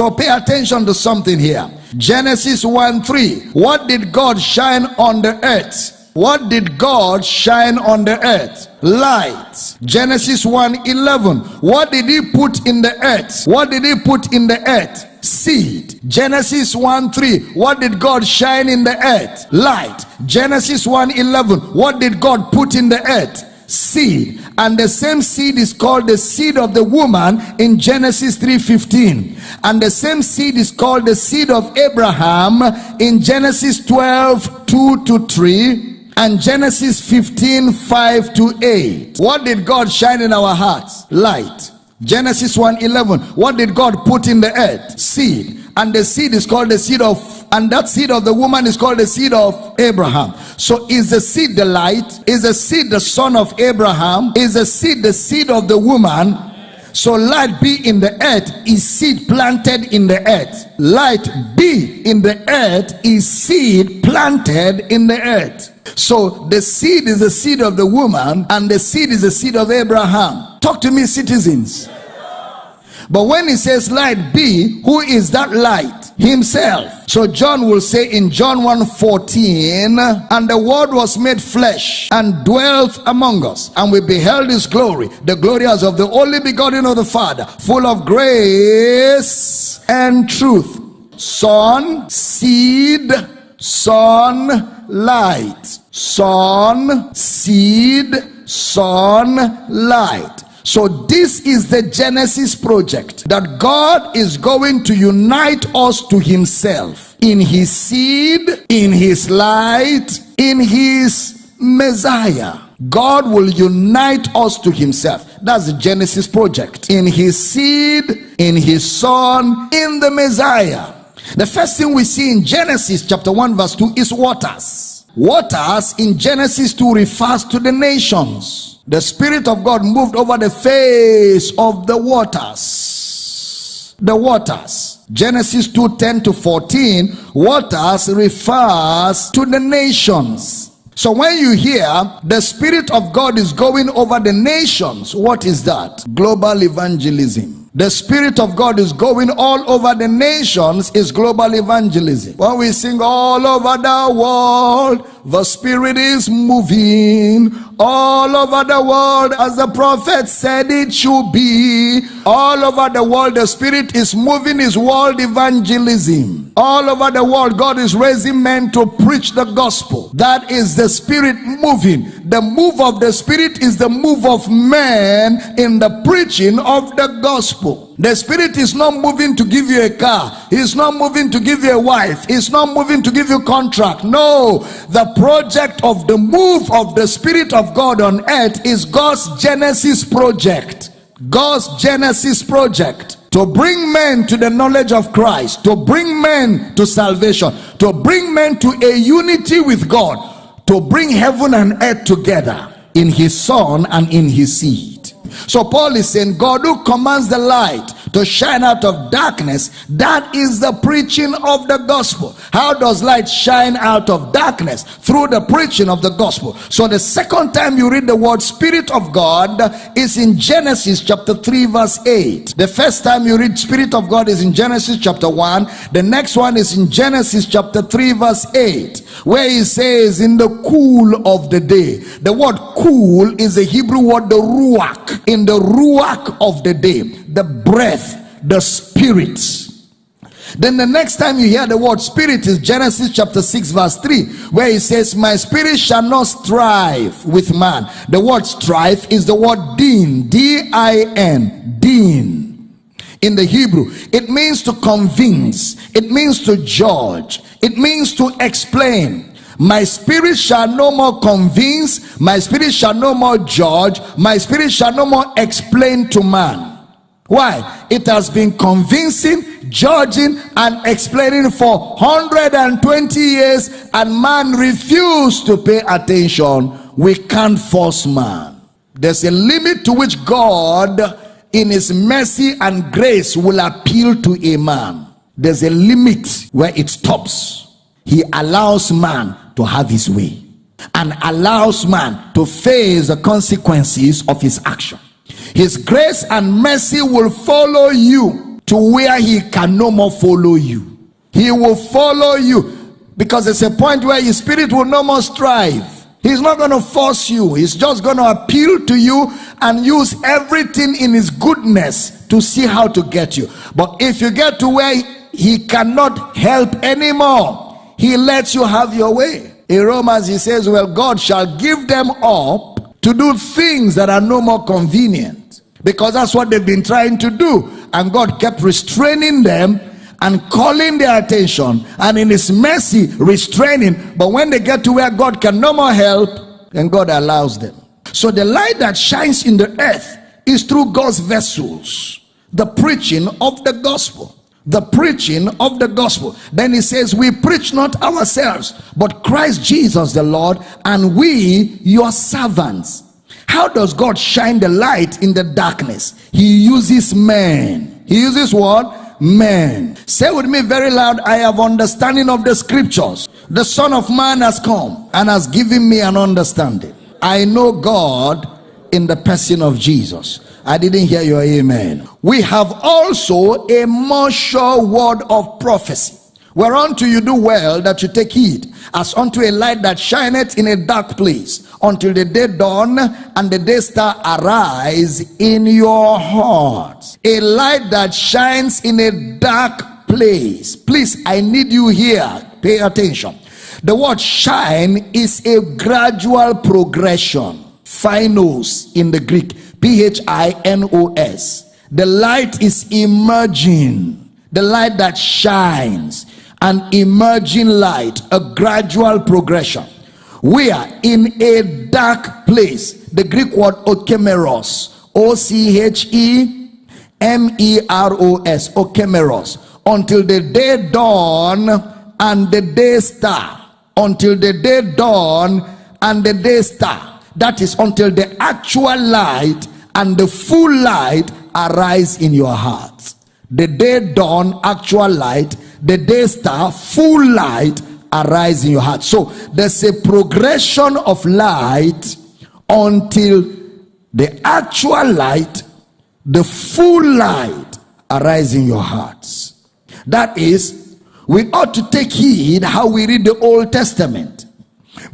So pay attention to something here. Genesis 1 3. What did God shine on the earth? What did God shine on the earth? Light. Genesis 1 11. What did he put in the earth? What did he put in the earth? Seed. Genesis 1 3. What did God shine in the earth? Light. Genesis 1 11. What did God put in the earth? Seed. And the same seed is called the seed of the woman in genesis 3.15 and the same seed is called the seed of abraham in genesis 12 2 to 3 and genesis 15 5 to 8 what did god shine in our hearts? Light. Genesis 1 11 what did god put in the earth? Seed. And the seed is called the seed of and that seed of the woman is called the seed of Abraham. So is the seed the light? Is the seed the son of Abraham? Is the seed the seed of the woman? So light be in the earth is seed planted in the earth. Light be in the earth is seed planted in the earth. So the seed is the seed of the woman and the seed is the seed of Abraham. Talk to me citizens. But when he says light be, who is that light? Himself. So John will say in John 1 14, and the word was made flesh and dwelt among us, and we beheld his glory, the glory as of the only begotten of the Father, full of grace and truth. Son, seed, son, light. Son, seed, son, light. So this is the Genesis project that God is going to unite us to himself in his seed, in his light, in his Messiah. God will unite us to himself. That's the Genesis project. In his seed, in his son, in the Messiah. The first thing we see in Genesis chapter 1 verse 2 is waters. Waters in Genesis 2 refers to the nations the Spirit of God moved over the face of the waters. The waters. Genesis 2 10 to 14. Waters refers to the nations. So when you hear the Spirit of God is going over the nations, what is that? Global evangelism the spirit of god is going all over the nations is global evangelism when we sing all over the world the spirit is moving all over the world as the prophet said it should be. All over the world the spirit is moving his world evangelism. All over the world god is raising men to preach the gospel. That is the spirit moving the move of the spirit is the move of man in the preaching of the gospel. The spirit is not moving to give you a car. He's not moving to give you a wife. He's not moving to give you contract. No, the project of the move of the spirit of God on earth is God's Genesis project. God's Genesis project to bring men to the knowledge of Christ, to bring men to salvation, to bring men to a unity with God, to bring heaven and earth together in his son and in his seed. So Paul is saying, God who commands the light to shine out of darkness, that is the preaching of the gospel. How does light shine out of darkness? Through the preaching of the gospel. So the second time you read the word Spirit of God is in Genesis chapter 3 verse 8. The first time you read Spirit of God is in Genesis chapter 1. The next one is in Genesis chapter 3 verse 8 where he says in the cool of the day. The word cool is a Hebrew word the ruach in the ruach of the day, the breath, the spirit. Then the next time you hear the word spirit is Genesis chapter 6 verse 3 where it says my spirit shall not strive with man. The word strive is the word din, D-I-N, din. In the Hebrew, it means to convince, it means to judge, it means to explain, my spirit shall no more convince my spirit shall no more judge my spirit shall no more explain to man why? It has been convincing judging and explaining for 120 years and man refused to pay attention. We can't force man. There's a limit to which god in his mercy and grace will appeal to a man. There's a limit where it stops. He allows man to have his way and allows man to face the consequences of his action. His grace and mercy will follow you to where he can no more follow you. He will follow you because there's a point where his spirit will no more strive. He's not going to force you. He's just going to appeal to you and use everything in his goodness to see how to get you. But if you get to where he cannot help anymore, he lets you have your way. In Romans, he says, Well, God shall give them up to do things that are no more convenient because that's what they've been trying to do. And God kept restraining them and calling their attention. And in his mercy restraining. But when they get to where god can no more help then god allows them. So the light that shines in the earth is through god's vessels. The preaching of the gospel. The preaching of the gospel. Then he says we preach not ourselves but christ jesus the lord and we your servants how does god shine the light in the darkness he uses men he uses what men. Say with me very loud, I have understanding of the scriptures. The Son of Man has come and has given me an understanding. I know God in the person of Jesus. I didn't hear your amen. We have also a more sure word of prophecy. Whereunto you do well that you take heed, as unto a light that shineth in a dark place, until the day dawn and the day star arise in your hearts. A light that shines in a dark place. Please, I need you here. Pay attention. The word shine is a gradual progression. Phinos in the Greek. P H I N O S. The light is emerging. The light that shines. An emerging light. A gradual progression we are in a dark place. The greek word okemeros o-c-h-e-m-e-r-o-s okemeros. Until the day dawn and the day star. Until the day dawn and the day star. That is until the actual light and the full light arise in your heart the day dawn actual light. The day star full light arise in your heart. So there's a progression of light until the actual light, the full light, arise in your hearts. That is, we ought to take heed how we read the Old Testament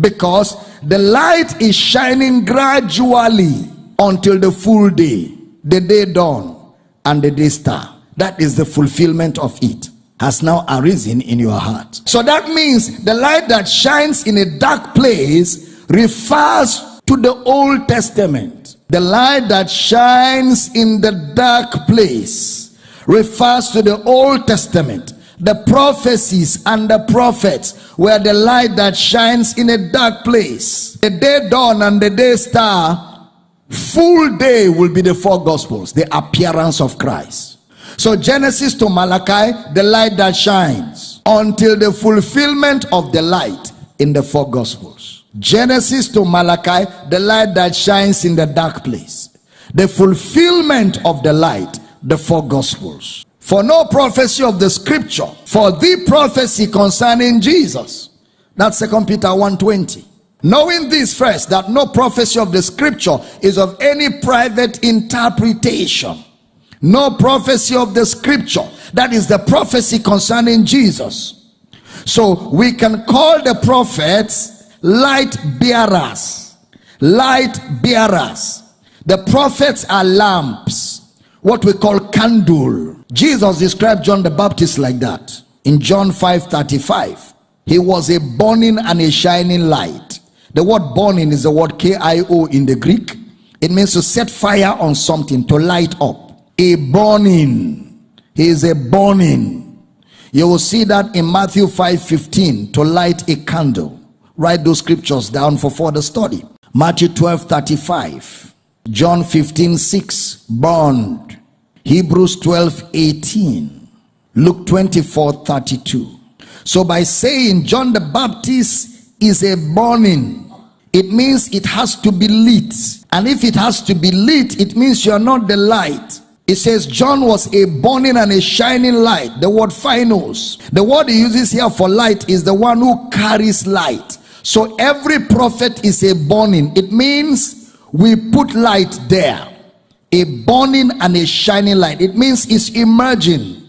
because the light is shining gradually until the full day, the day dawn, and the day star. That is the fulfillment of it has now arisen in your heart. So that means the light that shines in a dark place refers to the Old Testament. The light that shines in the dark place refers to the Old Testament. The prophecies and the prophets were the light that shines in a dark place. The day dawn and the day star, full day will be the four gospels, the appearance of Christ. So Genesis to Malachi, the light that shines until the fulfillment of the light in the four gospels. Genesis to Malachi, the light that shines in the dark place. The fulfillment of the light, the four gospels. For no prophecy of the scripture, for the prophecy concerning Jesus. That's Second Peter 1:20. Knowing this first, that no prophecy of the scripture is of any private interpretation no prophecy of the scripture. That is the prophecy concerning jesus. So we can call the prophets light bearers. Light bearers. The prophets are lamps. What we call candle. Jesus described john the baptist like that. In john 5 35 he was a burning and a shining light. The word burning is the word k-i-o in the greek. It means to set fire on something to light up a burning. He is a burning. You will see that in Matthew 5 15 to light a candle. Write those scriptures down for further study. Matthew 12 35. John 15 6. Burned. Hebrews 12 18. Luke 24 32. So by saying John the Baptist is a burning, it means it has to be lit. And if it has to be lit, it means you are not the light. It says John was a burning and a shining light. The word phinos. The word he uses here for light is the one who carries light. So every prophet is a burning. It means we put light there. a burning and a shining light. It means it's emerging